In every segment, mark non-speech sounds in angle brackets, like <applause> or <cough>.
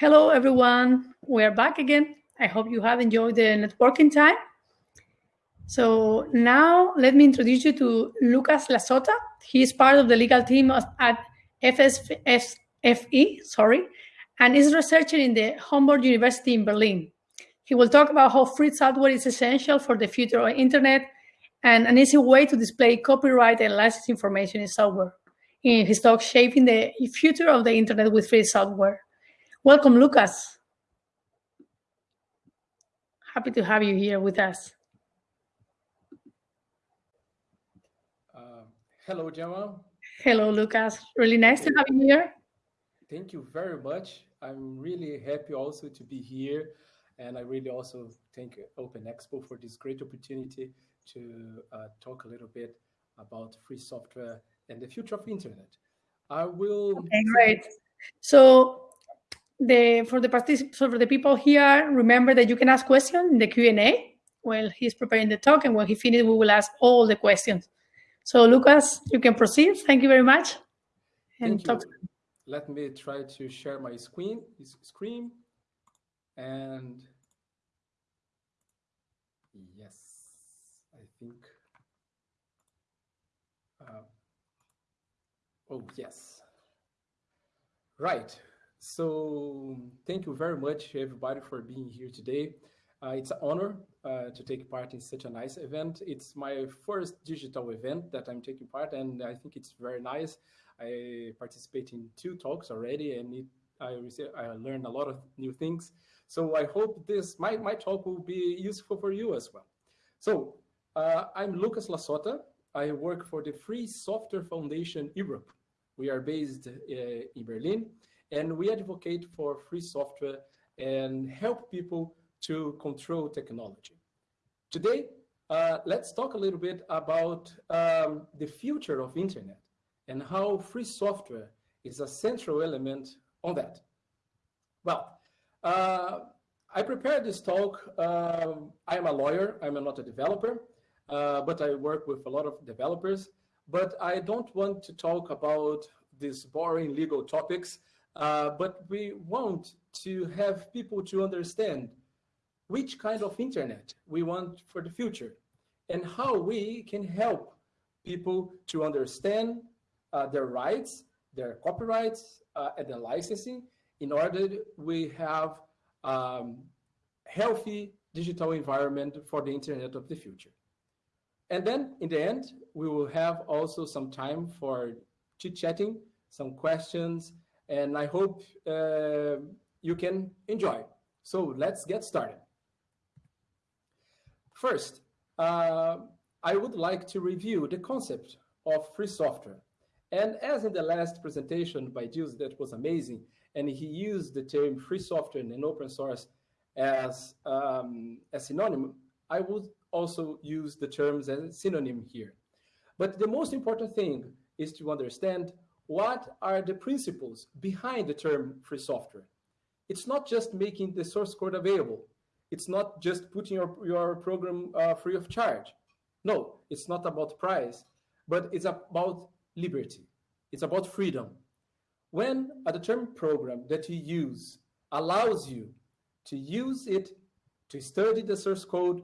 Hello, everyone. We're back again. I hope you have enjoyed the networking time. So now let me introduce you to Lucas Lasota. He is part of the legal team at FSFE, sorry, and is researcher in the Humboldt University in Berlin. He will talk about how free software is essential for the future of the internet and an easy way to display copyright and license information in software. In his talk, Shaping the Future of the Internet with Free Software. Welcome, Lucas. Happy to have you here with us. Hello, Gemma. Hello, Lucas. Really nice to have you here. Thank you very much. I'm really happy also to be here. And I really also thank Open Expo for this great opportunity to uh, talk a little bit about free software and the future of internet. I will. Okay, great. So the for the particip- so for the people here, remember that you can ask questions in the Q and A while he's preparing the talk, and when he finishes, we will ask all the questions. So Lucas, you can proceed. Thank you very much. And Thank you. Let me try to share my screen, screen. And yes, I think. Uh, oh, yes. Right. So thank you very much, everybody, for being here today. Uh, it's an honor uh, to take part in such a nice event. It's my first digital event that I'm taking part, and I think it's very nice. I participate in two talks already, and it, I, received, I learned a lot of new things. So I hope this my, my talk will be useful for you as well. So uh, I'm Lucas Lasota. I work for the Free Software Foundation Europe. We are based uh, in Berlin, and we advocate for free software and help people to control technology. Today, uh, let's talk a little bit about um, the future of internet and how free software is a central element on that. Well, uh, I prepared this talk. Um, I am a lawyer. I'm not a developer, uh, but I work with a lot of developers. But I don't want to talk about these boring legal topics, uh, but we want to have people to understand which kind of internet we want for the future and how we can help people to understand uh, their rights, their copyrights, uh, and their licensing in order we have um, healthy digital environment for the internet of the future. And then in the end, we will have also some time for chit-chatting, some questions, and I hope uh, you can enjoy. So let's get started. First, uh, I would like to review the concept of free software. And as in the last presentation by Jules, that was amazing, and he used the term free software and open source as um, a synonym, I would also use the terms as a synonym here. But the most important thing is to understand what are the principles behind the term free software. It's not just making the source code available. It's not just putting your, your program uh, free of charge. No, it's not about price, but it's about liberty. It's about freedom. When a determined program that you use allows you to use it, to study the source code,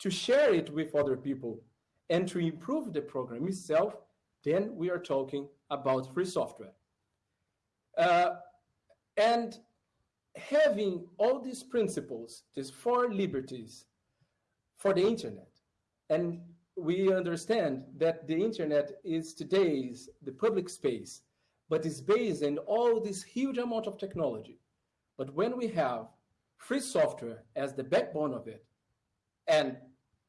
to share it with other people, and to improve the program itself, then we are talking about free software. Uh, and having all these principles, these four liberties for the internet, and we understand that the internet is today's the public space, but is based on all this huge amount of technology. But when we have free software as the backbone of it, and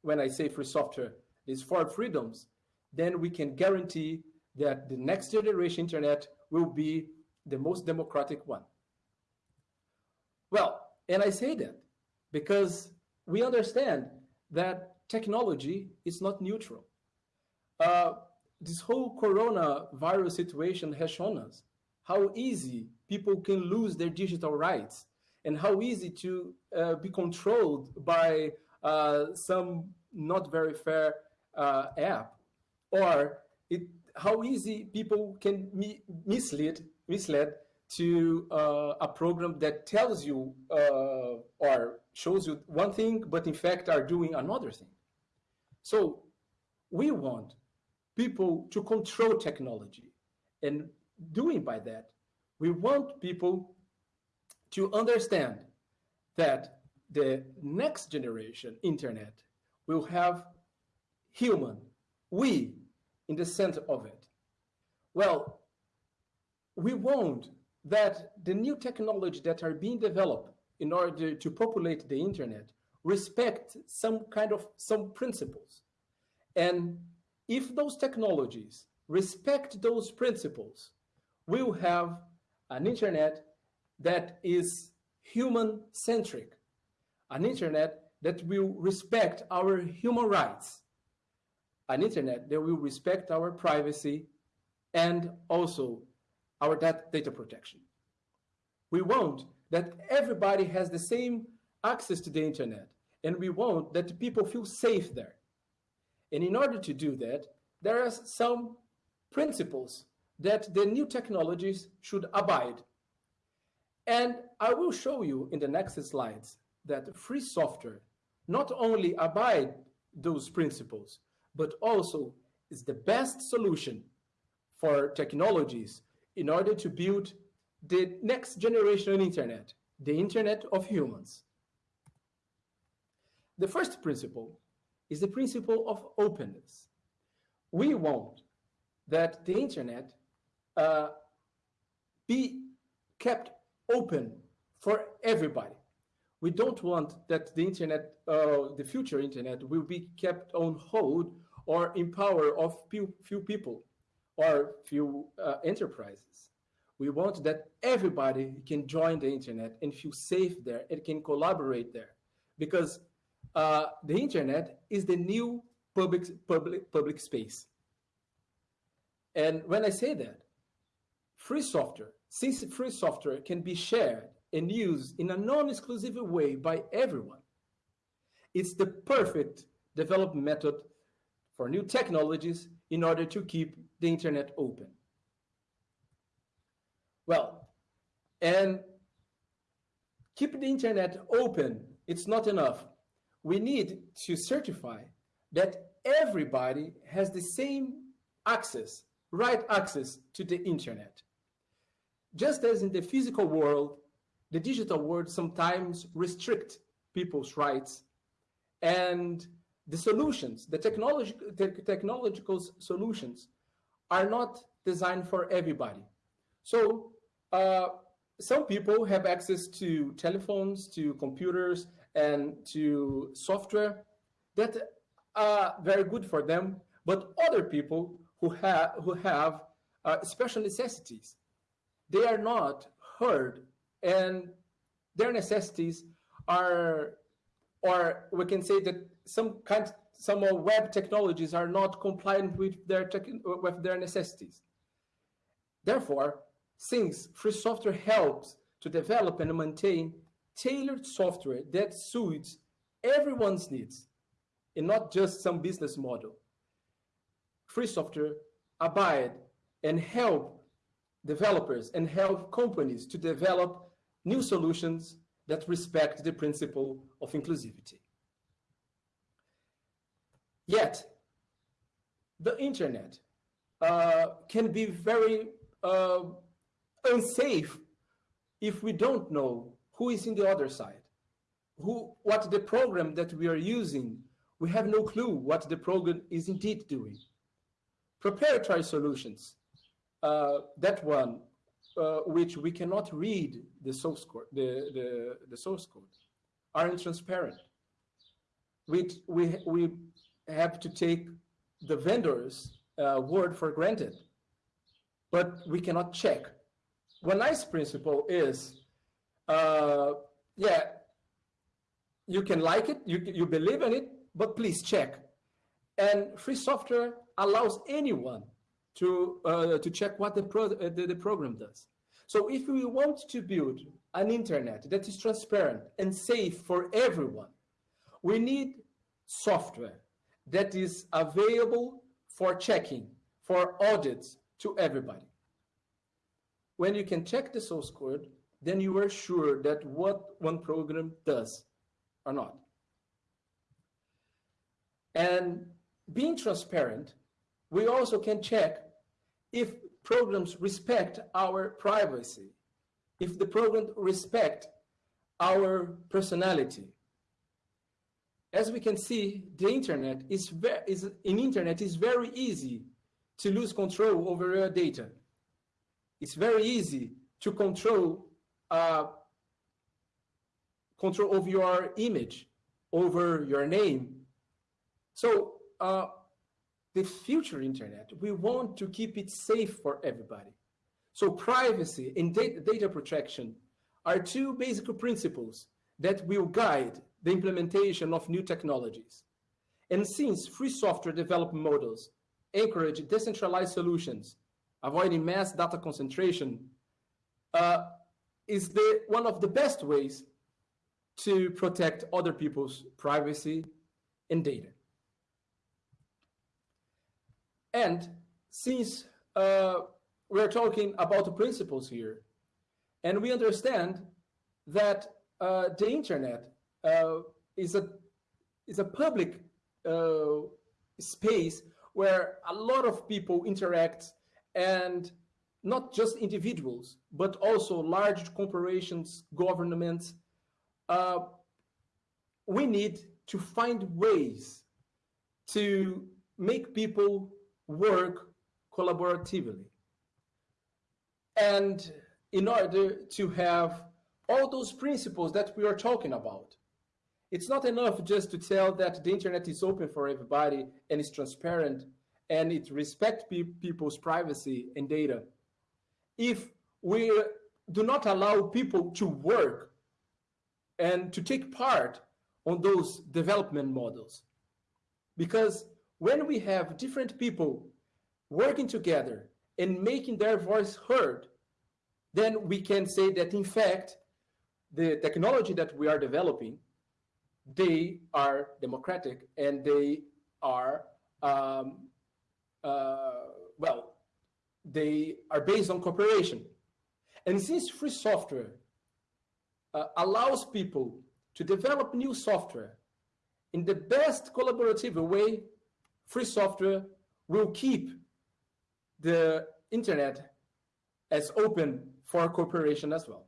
when I say free software, these four freedoms, then we can guarantee that the next generation internet will be the most democratic one. Well, and I say that because we understand that technology is not neutral. Uh, this whole coronavirus situation has shown us how easy people can lose their digital rights and how easy to uh, be controlled by uh, some not very fair uh, app or it, how easy people can mislead, mislead to uh, a program that tells you uh, or shows you one thing, but in fact are doing another thing. So we want people to control technology. And doing by that, we want people to understand that the next generation internet will have human, we, in the center of it. Well, we want that the new technology that are being developed in order to populate the internet respect some kind of some principles. And if those technologies respect those principles, we'll have an internet that is human centric, an internet that will respect our human rights, an internet that will respect our privacy and also our data protection. We want that everybody has the same access to the internet, and we want that people feel safe there. And in order to do that, there are some principles that the new technologies should abide. And I will show you in the next slides that free software not only abide those principles, but also is the best solution for technologies in order to build the next generation internet, the internet of humans. The first principle is the principle of openness. We want that the internet uh, be kept open for everybody. We don't want that the internet, uh, the future internet, will be kept on hold or in power of few, few people or few uh, enterprises. We want that everybody can join the internet and feel safe there and can collaborate there because uh, the internet is the new public, public, public space. And when I say that, free software, since free software can be shared and used in a non-exclusive way by everyone, it's the perfect development method for new technologies in order to keep the internet open. Well, and keep the internet open, it's not enough. We need to certify that everybody has the same access, right access to the internet. Just as in the physical world, the digital world sometimes restrict people's rights and the solutions, the, technology, technological solutions are not designed for everybody. So uh, some people have access to telephones, to computers, and to software that are very good for them, but other people who have, who have uh, special necessities, they are not heard and their necessities are, or we can say that some kind, some uh, web technologies are not compliant with their, with their necessities. Therefore, since free software helps to develop and maintain tailored software that suits everyone's needs and not just some business model, free software abide and help developers and help companies to develop new solutions that respect the principle of inclusivity. Yet, the internet uh, can be very uh, unsafe if we don't know who is in the other side, who, what the program that we are using, we have no clue what the program is indeed doing. Proprietary solutions, uh, that one, uh, which we cannot read the source code, the, the, the source code, are transparent. We, we, we have to take the vendor's uh, word for granted, but we cannot check. One nice principle is, uh, yeah, you can like it, you, you believe in it, but please check. And free software allows anyone to, uh, to check what the, pro uh, the, the program does. So if we want to build an internet that is transparent and safe for everyone, we need software that is available for checking, for audits to everybody. when you can check the source code, then you are sure that what one program does or not. And being transparent, we also can check if programs respect our privacy, if the program respect our personality. As we can see, the internet is, is in internet is very easy to lose control over your data. It's very easy to control uh, control of your image, over your name. So uh, the future internet, we want to keep it safe for everybody. So privacy and data, data protection are two basic principles that will guide the implementation of new technologies. And since free software development models encourage decentralized solutions, avoiding mass data concentration, uh, is the, one of the best ways to protect other people's privacy and data. And since uh, we're talking about the principles here, and we understand that uh, the internet uh, is a is a public uh, space where a lot of people interact and not just individuals, but also large corporations, governments. Uh, we need to find ways to make people work collaboratively. And in order to have all those principles that we are talking about, it's not enough just to tell that the internet is open for everybody and it's transparent and it respects pe people's privacy and data if we do not allow people to work and to take part on those development models. Because when we have different people working together and making their voice heard, then we can say that in fact, the technology that we are developing, they are democratic and they are, um, uh, well, they are based on cooperation. And since free software uh, allows people to develop new software in the best collaborative way, free software will keep the internet as open for cooperation as well.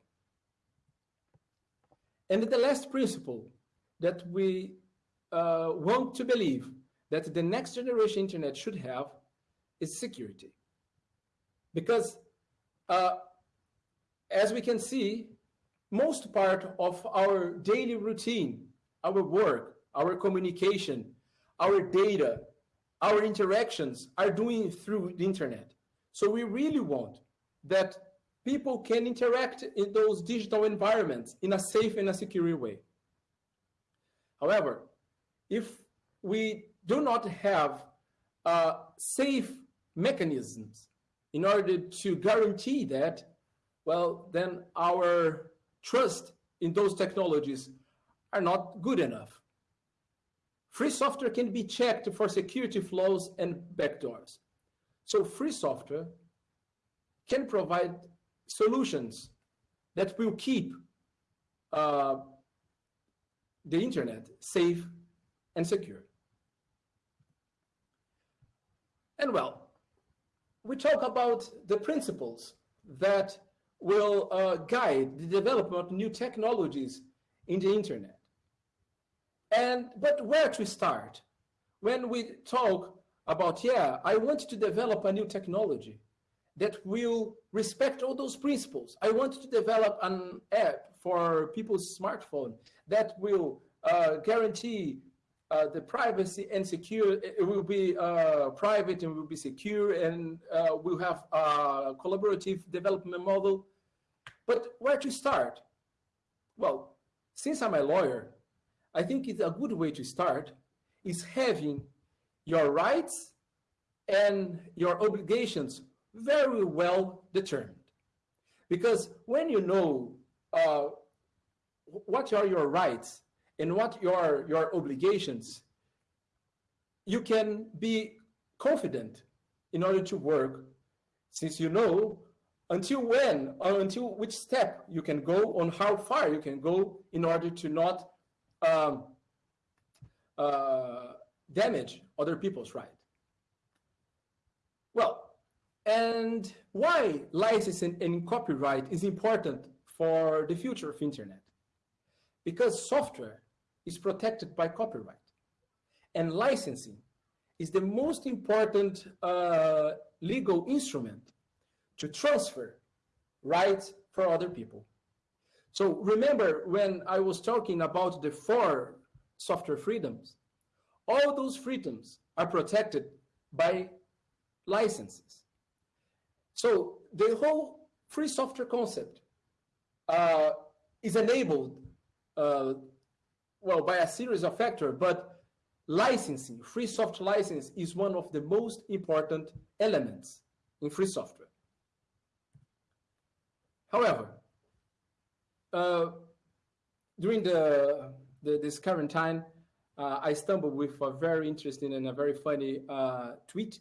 And the last principle that we uh, want to believe that the next generation internet should have is security. Because uh, as we can see, most part of our daily routine, our work, our communication, our data, our interactions are doing through the internet. So we really want that people can interact in those digital environments in a safe and a secure way. However, if we do not have uh, safe mechanisms in order to guarantee that, well, then our trust in those technologies are not good enough. Free software can be checked for security flaws and backdoors. So free software can provide solutions that will keep uh, the internet safe and secure. And well, we talk about the principles that will uh, guide the development of new technologies in the internet. And, but where to start? When we talk about, yeah, I want to develop a new technology that will respect all those principles. I want to develop an app for people's smartphone that will uh, guarantee uh, the privacy and secure, it will be uh, private and will be secure and uh, we'll have a collaborative development model. But where to start? Well, since I'm a lawyer, I think it's a good way to start is having your rights and your obligations very well determined. Because when you know uh, what are your rights and what your, your obligations, you can be confident in order to work since you know until when, or until which step you can go, on how far you can go in order to not um, uh, damage other people's right. Well, and why licensing and copyright is important for the future of internet? Because software is protected by copyright and licensing is the most important uh, legal instrument to transfer rights for other people. So remember when I was talking about the four software freedoms, all those freedoms are protected by licenses. So the whole free software concept uh, is enabled, uh, well, by a series of factors, but licensing, free software license is one of the most important elements in free software. However, uh, during the, the, this current time, uh, I stumbled with a very interesting and a very funny uh, tweet.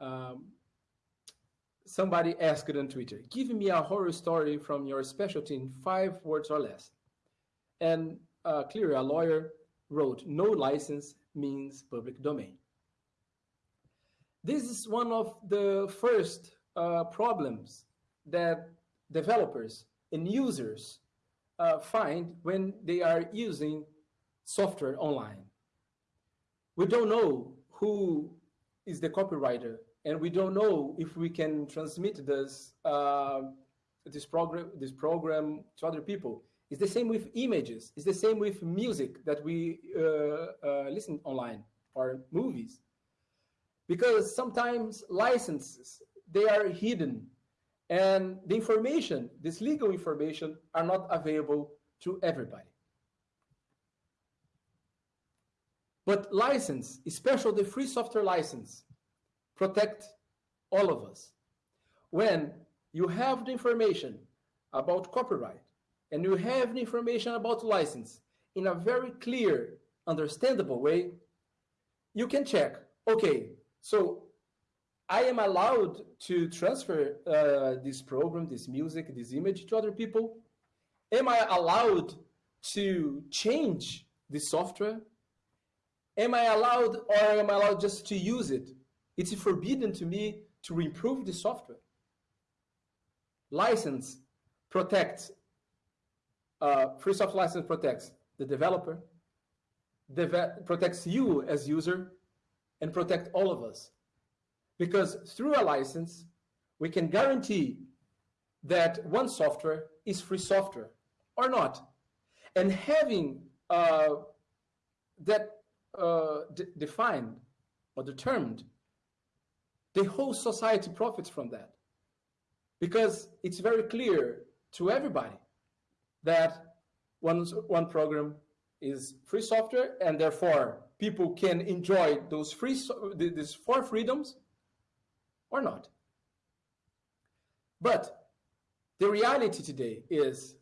Um, somebody asked on Twitter, give me a horror story from your specialty in five words or less. And uh, clearly a lawyer wrote, no license means public domain. This is one of the first uh, problems that developers and users uh, find when they are using software online. We don't know who is the copywriter, and we don't know if we can transmit this uh, this program this program to other people. It's the same with images. It's the same with music that we uh, uh, listen online or movies, because sometimes licenses they are hidden and the information, this legal information, are not available to everybody. But license, especially the free software license, protect all of us. When you have the information about copyright and you have the information about license in a very clear, understandable way, you can check, okay, so I am allowed to transfer uh, this program, this music, this image to other people? Am I allowed to change the software? Am I allowed or am I allowed just to use it? It's forbidden to me to improve the software. License protects, uh, free software license protects the developer, deve protects you as user, and protect all of us. Because through a license, we can guarantee that one software is free software or not. And having uh, that uh, defined or determined, the whole society profits from that. Because it's very clear to everybody that one, one program is free software and therefore people can enjoy those free these four freedoms or not. But the reality today is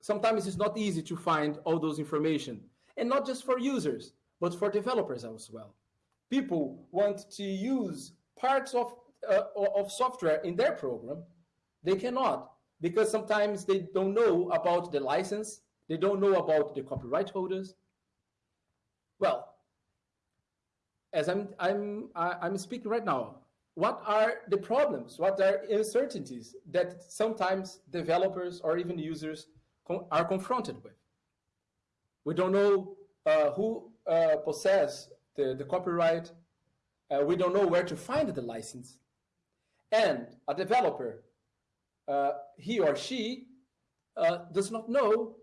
sometimes it's not easy to find all those information and not just for users, but for developers as well. People want to use parts of, uh, of software in their program. They cannot because sometimes they don't know about the license. They don't know about the copyright holders. Well, as I'm, I'm, I'm speaking right now, what are the problems, what are uncertainties that sometimes developers or even users are confronted with. We don't know uh, who uh, possess the, the copyright. Uh, we don't know where to find the license. And a developer, uh, he or she, uh, does not know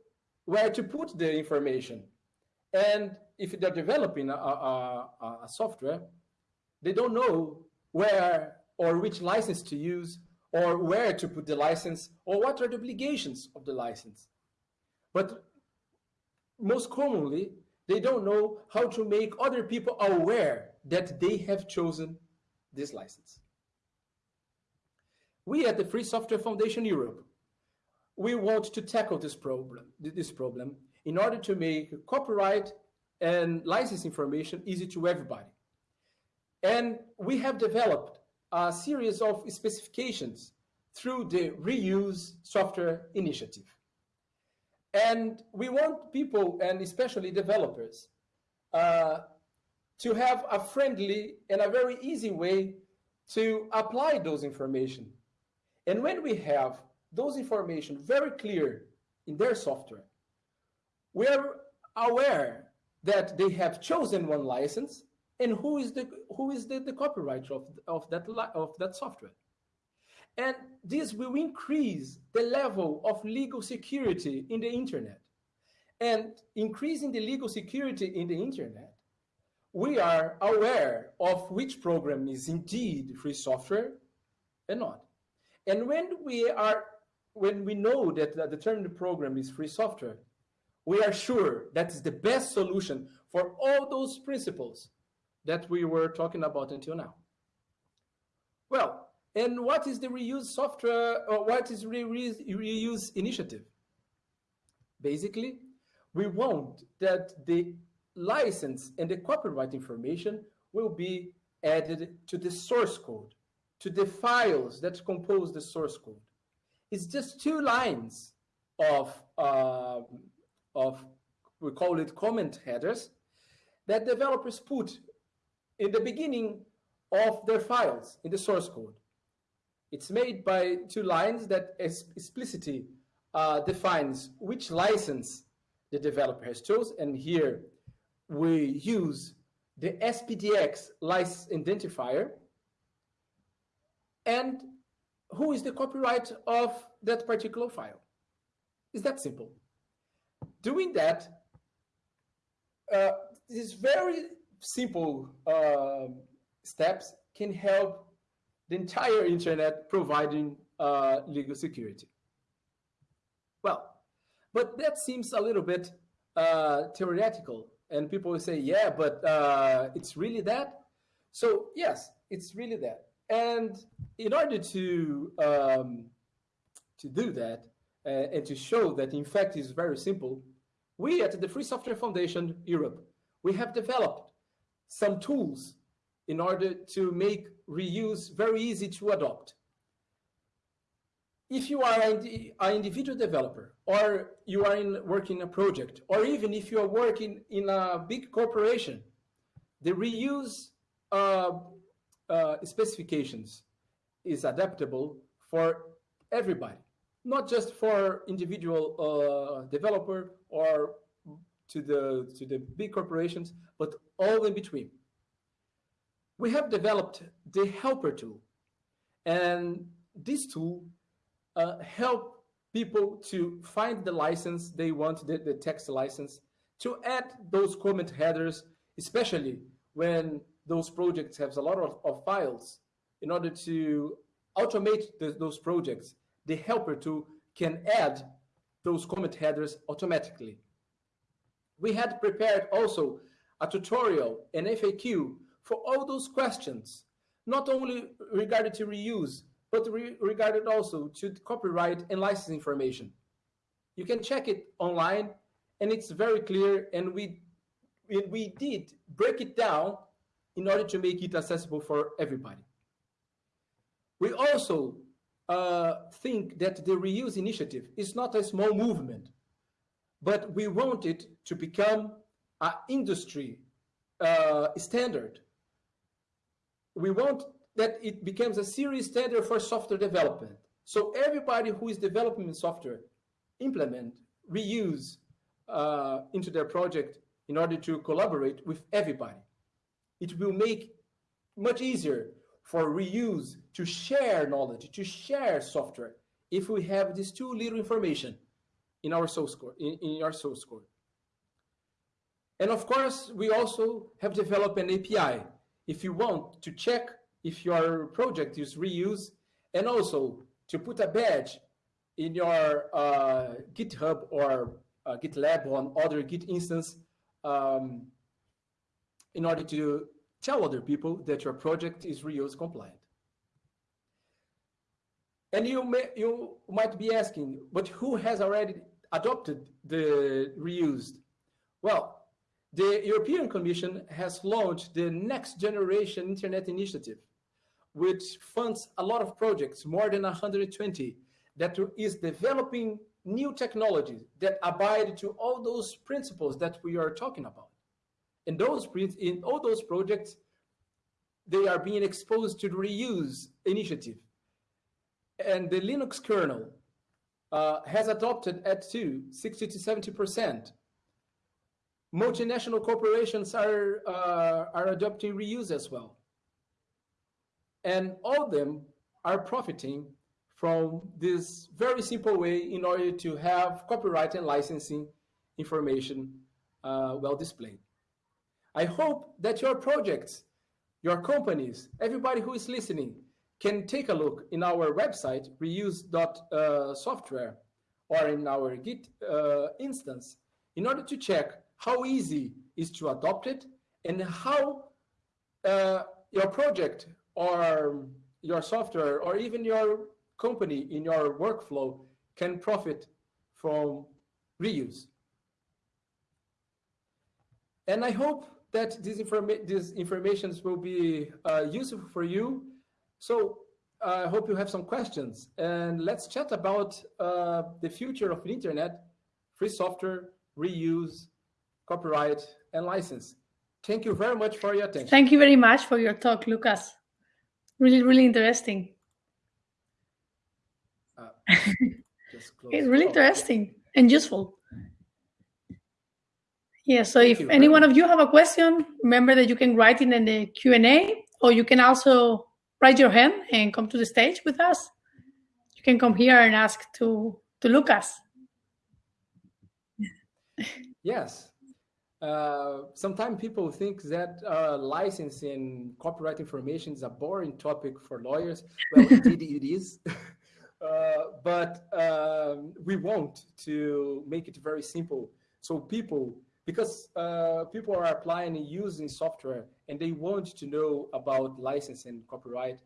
where to put the information. And if they're developing a, a, a software, they don't know where or which license to use or where to put the license or what are the obligations of the license. But most commonly, they don't know how to make other people aware that they have chosen this license. We at the Free Software Foundation Europe, we want to tackle this problem, this problem in order to make copyright and license information easy to everybody. And we have developed a series of specifications through the Reuse Software Initiative. And we want people, and especially developers, uh, to have a friendly and a very easy way to apply those information. And when we have those information very clear in their software, we are aware that they have chosen one license and who is the who is the, the copyright of, of that of that software. And this will increase the level of legal security in the internet. And increasing the legal security in the internet, we are aware of which program is indeed free software and not. And when we are when we know that the determined program is free software, we are sure that is the best solution for all those principles that we were talking about until now. Well, and what is the reuse software, or what is reuse, reuse initiative? Basically, we want that the license and the copyright information will be added to the source code, to the files that compose the source code. It's just two lines of, uh, of we call it comment headers, that developers put in the beginning of their files in the source code. It's made by two lines that explicitly uh, defines which license the developer has chosen. And here we use the SPDX license identifier and who is the copyright of that particular file. It's that simple. Doing that, uh, these very simple uh, steps can help the entire internet providing uh, legal security. Well, but that seems a little bit uh, theoretical, and people will say, yeah, but uh, it's really that? So yes, it's really that. And in order to, um, to do that, uh, and to show that in fact is very simple, we at the Free Software Foundation Europe, we have developed some tools in order to make reuse very easy to adopt. If you are an individual developer, or you are in working a project, or even if you are working in a big corporation, the reuse uh, uh, specifications is adaptable for everybody, not just for individual uh, developer or to the to the big corporations, but all in between. We have developed the helper tool, and this tool uh, help people to find the license they want, the, the text license, to add those comment headers, especially when those projects have a lot of, of files. In order to automate the, those projects, the helper tool can add those comment headers automatically. We had prepared also a tutorial, an FAQ for all those questions, not only regarding to reuse, but re also to copyright and license information. You can check it online and it's very clear and we, we did break it down in order to make it accessible for everybody. We also uh, think that the reuse initiative is not a small movement, but we want it to become an industry uh, standard. We want that it becomes a serious standard for software development. So everybody who is developing software implement, reuse uh, into their project in order to collaborate with everybody. It will make much easier for reuse to share knowledge, to share software, if we have this too little information in our source code. In, in our source code. And of course, we also have developed an API. If you want to check if your project is reused, and also to put a badge in your uh, GitHub or uh, GitLab or on other Git instance um, in order to tell other people that your project is reuse compliant. And you, may, you might be asking, but who has already adopted the reused? Well, the European Commission has launched the Next Generation Internet Initiative, which funds a lot of projects, more than 120, that is developing new technologies that abide to all those principles that we are talking about. And those in all those projects, they are being exposed to the reuse initiative. And the Linux kernel uh, has adopted at 2 60 to 70%. Multinational corporations are, uh, are adopting reuse as well. And all of them are profiting from this very simple way in order to have copyright and licensing information uh, well displayed. I hope that your projects, your companies, everybody who is listening can take a look in our website, reuse.software, uh, or in our Git uh, instance, in order to check how easy is to adopt it and how uh, your project or your software or even your company in your workflow can profit from reuse. And I hope that these, informa these informations will be uh, useful for you. So uh, I hope you have some questions and let's chat about uh, the future of the internet, free software, reuse, copyright, and license. Thank you very much for your attention. Thank you very much for your talk, Lucas. Really, really interesting. <laughs> it's really interesting and useful. Yeah, so Thank if any one of you have a question, remember that you can write it in the Q&A or you can also raise your hand and come to the stage with us. You can come here and ask to, to Lucas. Yes. Uh, sometimes people think that uh, licensing copyright information is a boring topic for lawyers. Well, <laughs> indeed it is. <laughs> Uh, but um, we want to make it very simple. So people, because uh, people are applying and using software and they want to know about license and copyright,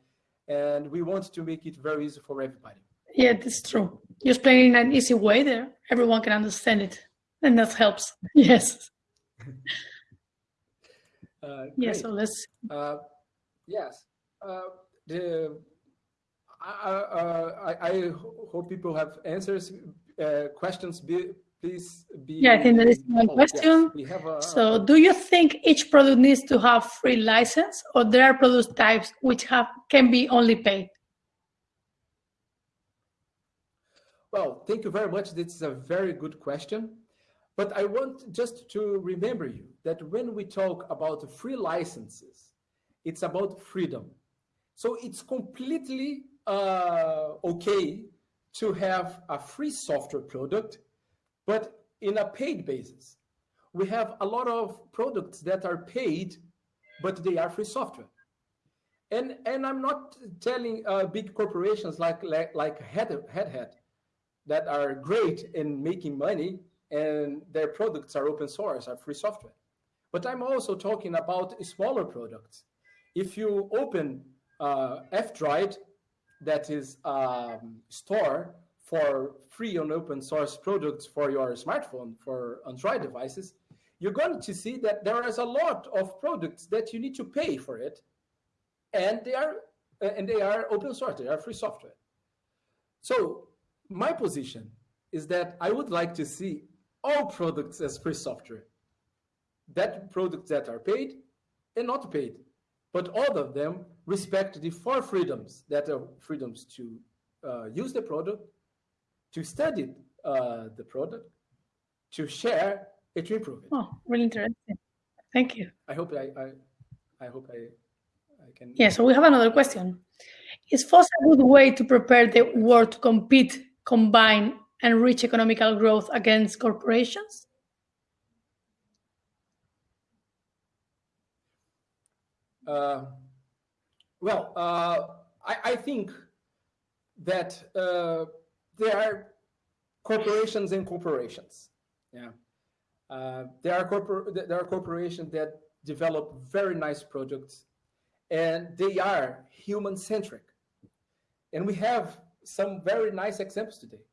and we want to make it very easy for everybody. Yeah, that's true. You're explaining in an easy way there. Everyone can understand it, and that helps. <laughs> Yes. <laughs> uh, yeah, so let's. Uh, yes. Uh, the I, I, I, hope people have answers, uh, questions. Be, please be. Yeah, I think there is one question. Yes, a, so, do you think each product needs to have free license, or there are product types which have can be only paid? Well, thank you very much. This is a very good question. But I want just to remember you that when we talk about free licenses, it's about freedom. So it's completely uh, okay to have a free software product, but in a paid basis. We have a lot of products that are paid, but they are free software. And, and I'm not telling uh, big corporations like, like, like Head, Head that are great in making money and their products are open source, are free software. But I'm also talking about smaller products. If you open uh, F-Droid that is a um, store for free and open source products for your smartphone, for Android devices, you're going to see that there is a lot of products that you need to pay for it, and they are and they are open source, they are free software. So my position is that I would like to see all products as free software. That products that are paid and not paid but all of them respect the four freedoms that are freedoms to uh, use the product, to study uh, the product, to share, and to improve it. Oh, really interesting. Thank you. I hope I, I, I hope I, I can. Yeah, so we have another question. Is FOSS a good way to prepare the world to compete, combine, and reach economical growth against corporations? Uh, well, uh, I, I, think that uh, there are corporations and corporations. Yeah, uh, there are corpor there are corporations that develop very nice products, and they are human centric. And we have some very nice examples today,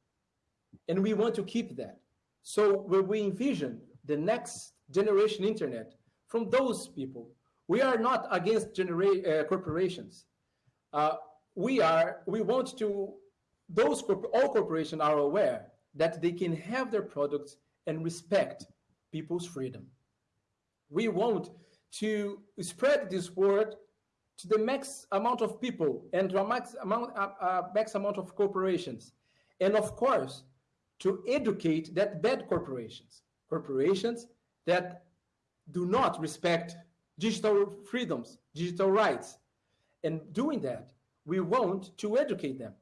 and we want to keep that. So when we envision the next generation internet from those people we are not against uh, corporations, uh, we are we want to those all corporations are aware that they can have their products and respect people's freedom. We want to spread this word to the max amount of people and to a max amount, uh, uh, max amount of corporations. And of course, to educate that bad corporations, corporations that do not respect digital freedoms, digital rights. And doing that, we want to educate them.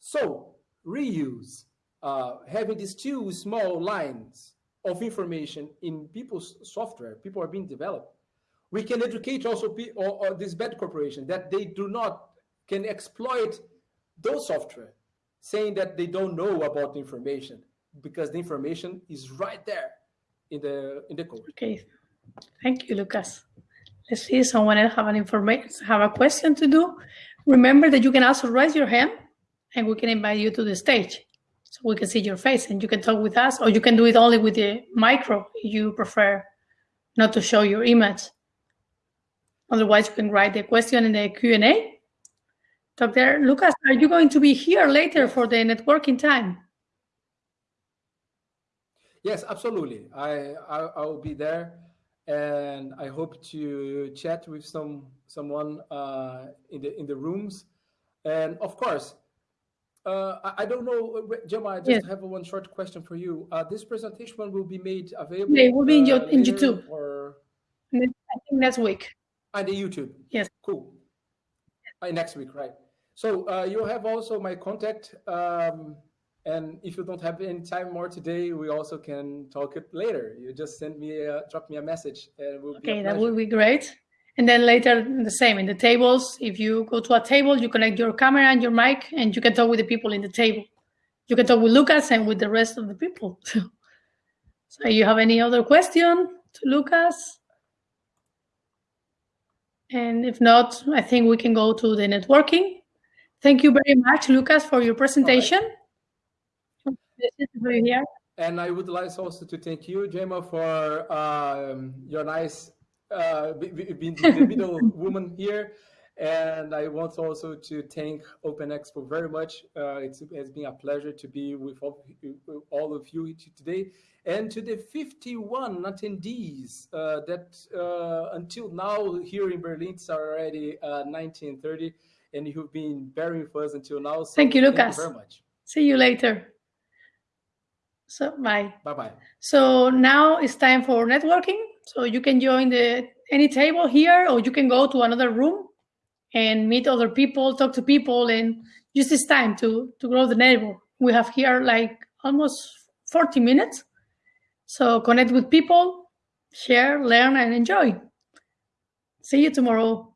So reuse, uh, having these two small lines of information in people's software, people are being developed, we can educate also or, or this bad corporation that they do not can exploit those software, saying that they don't know about the information because the information is right there in the in the code. Okay, thank you, Lucas. Let's see, someone else have an information, have a question to do. Remember that you can also raise your hand and we can invite you to the stage so we can see your face and you can talk with us or you can do it only with the micro if you prefer not to show your image. Otherwise, you can write the question in the Q&A. Dr. Lucas, are you going to be here later for the networking time? Yes, absolutely. I, I, I will be there and I hope to chat with some someone uh, in the in the rooms. And of course, uh, I, I, don't know, Gemma. I just yes. have one short question for you. Uh, this presentation will be made available. Yeah, it will be in, your, uh, in YouTube. Or I think next week. And the YouTube. Yes. Cool. Uh, next week, right? So uh, you have also my contact. Um, and if you don't have any time more today, we also can talk it later. You just send me, a, drop me a message, and we'll okay, that would be great. And then later, the same in the tables. If you go to a table, you connect your camera and your mic, and you can talk with the people in the table. You can talk with Lucas and with the rest of the people. <laughs> so, you have any other question to Lucas? And if not, I think we can go to the networking. Thank you very much, Lucas, for your presentation here. And I would like also to thank you, Gemma, for um, your nice uh, being the middle <laughs> woman here. And I want also to thank Open Expo very much. Uh, it has been a pleasure to be with all, all, of you today. And to the 51 attendees uh, that uh, until now here in Berlin, it's already 1930, uh, and you've been bearing with us until now. So thank you, Lucas. Thank you very much. See you later. So bye. Bye bye. So now it's time for networking. So you can join the any table here, or you can go to another room and meet other people, talk to people, and use this time to to grow the network. We have here like almost 40 minutes. So connect with people, share, learn, and enjoy. See you tomorrow.